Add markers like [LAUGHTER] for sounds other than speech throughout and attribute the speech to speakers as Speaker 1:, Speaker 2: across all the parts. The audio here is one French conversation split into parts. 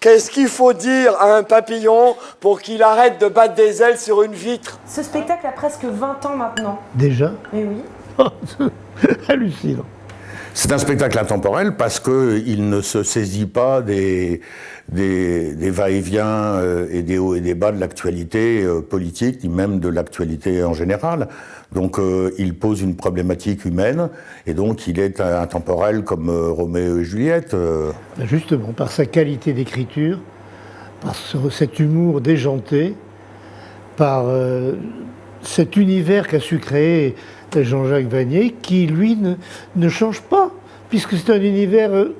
Speaker 1: Qu'est-ce qu'il faut dire à un papillon pour qu'il arrête de battre des ailes sur une vitre
Speaker 2: Ce spectacle a presque 20 ans maintenant.
Speaker 3: Déjà?
Speaker 2: Mais oui. [LAUGHS]
Speaker 3: Hallucinant.
Speaker 4: C'est un spectacle intemporel parce qu'il ne se saisit pas des, des, va-et-vient euh, et des hauts et des bas de l'actualité euh, politique, ni même de l'actualité en général. Donc euh, il pose une problématique humaine et donc il est intemporel comme Roméo et Juliette.
Speaker 3: Justement, par sa qualité d'écriture, par cet humour déjanté, par cet univers qu'a su créer Jean-Jacques Vanier, qui lui ne, ne change pas, puisque c'est un univers euh,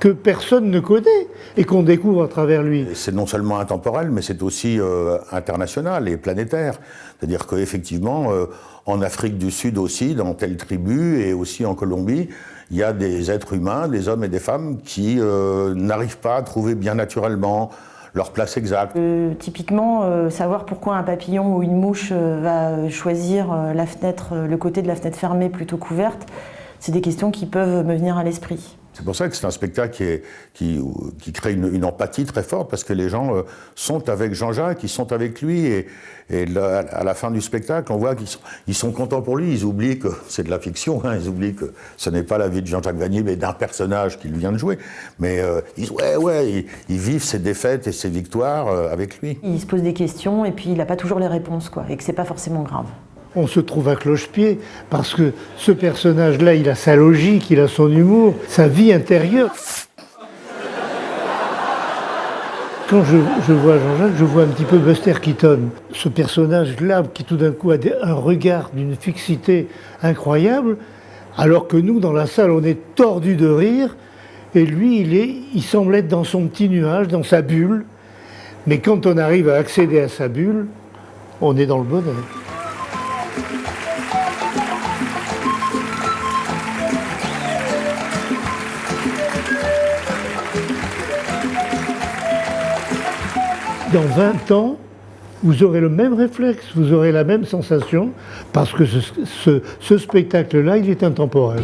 Speaker 3: que personne ne connaît et qu'on découvre à travers lui.
Speaker 4: C'est non seulement intemporel, mais c'est aussi euh, international et planétaire. C'est-à-dire qu'effectivement, euh, en Afrique du Sud aussi, dans telle tribu et aussi en Colombie, il y a des êtres humains, des hommes et des femmes qui n'arrivent pas à trouver bien naturellement leur place exacte.
Speaker 2: Euh, typiquement, euh, savoir pourquoi un papillon ou une mouche euh, va choisir le côté de la fenêtre fermée plutôt couverte, c'est des questions qui peuvent me venir à l'esprit.
Speaker 4: C'est pour ça que c'est un spectacle qui, crée une, empathie très forte, parce que les gens euh, sont avec Jean-Jacques, ils sont avec lui, et, à la fin du spectacle, on voit qu'ils sont, ils sont contents pour lui, ils oublient que c'est de la fiction, hein, ils oublient que ce n'est pas la vie de Jean-Jacques Vanier, mais d'un personnage qu'il vient de jouer. Mais euh, ils, ouais, ouais, ils, vivent ses défaites et ses victoires euh, avec lui.
Speaker 2: Il se pose des questions, et puis il n'a pas toujours les réponses, quoi, et que c'est pas forcément grave
Speaker 3: on se trouve à cloche-pied parce que ce personnage-là, il a sa logique, il a son humour, sa vie intérieure. Quand je, vois Jean-Jacques, je vois un petit peu Buster Keaton. Ce personnage-là qui tout d'un coup a un regard d'une fixité incroyable, alors que nous, dans la salle, on est tordu de rire, et lui, il, est, il semble être dans son petit nuage, dans sa bulle. Mais quand on arrive à accéder à sa bulle, on est dans le bonheur. Dans 20 ans, vous aurez le même réflexe, vous aurez la même sensation, parce que ce, spectacle-là, il est intemporel.